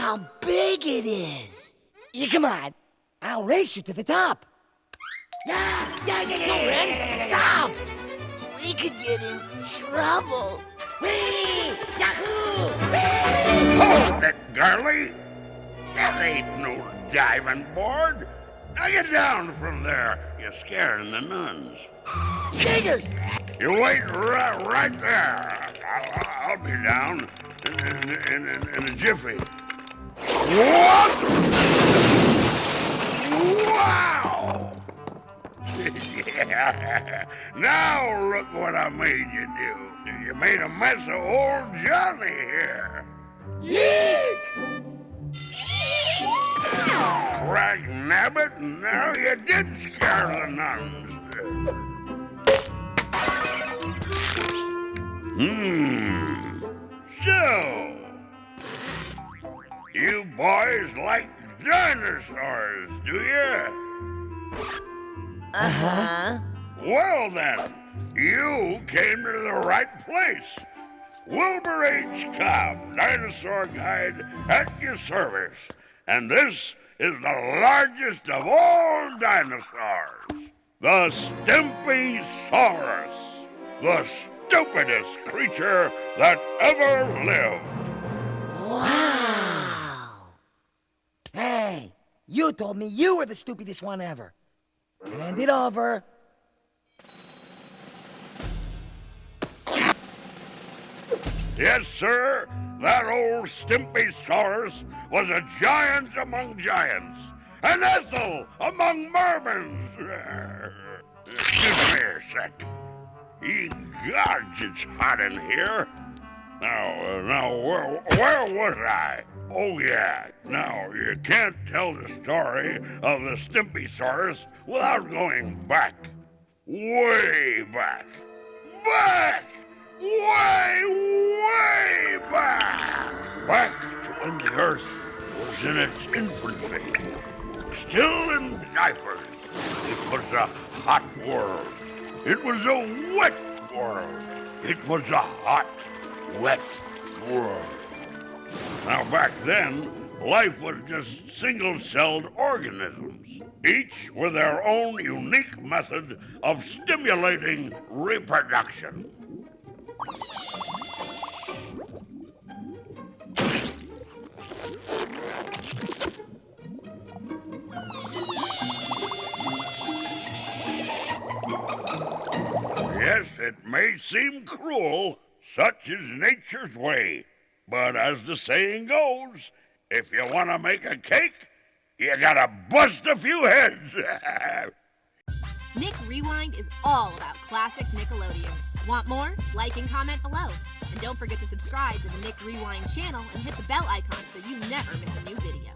how big it is. You come on. I'll race you to the top. Yeah, yeah, yeah, yeah. No, Ren, stop. We could get in trouble. Whee! Yahoo! Whee! Hold it, girlie! That ain't no diving board. Now get down from there. You're scaring the nuns. Jiggers! You wait right, right there. I'll, I'll be down in, in, in, in a jiffy. What? Wow! yeah. Now look what I made you do. You made a mess of old Johnny here. Yeek! Crack nabbit, now you did scare the nuns. Hmm. So, you boys like dinosaurs, do you? Uh-huh. Well then, you came to the right place. Wilbur H. Cobb, Dinosaur Guide, at your service. And this is the largest of all dinosaurs. The Stimpysaurus. The stupidest creature that ever lived. Wow! You told me you were the stupidest one ever. Hand it over. Yes, sir. That old Stimpy Saurus was a giant among giants, an Ethel among mermans. Give me a sec. Ye gods, it's hot in here. Now, uh, now, where, where was I? Oh, yeah. Now, you can't tell the story of the Stimpysaurus without going back. Way back. Back! Way, way back! Back to when the Earth was in its infancy. Still in diapers. It was a hot world. It was a wet world. It was a hot, wet world. Now, back then, life was just single celled organisms, each with their own unique method of stimulating reproduction. Yes, it may seem cruel, such is nature's way. But as the saying goes, if you want to make a cake, you gotta bust a few heads. Nick Rewind is all about classic Nickelodeon. Want more? Like and comment below. And don't forget to subscribe to the Nick Rewind channel and hit the bell icon so you never miss a new video.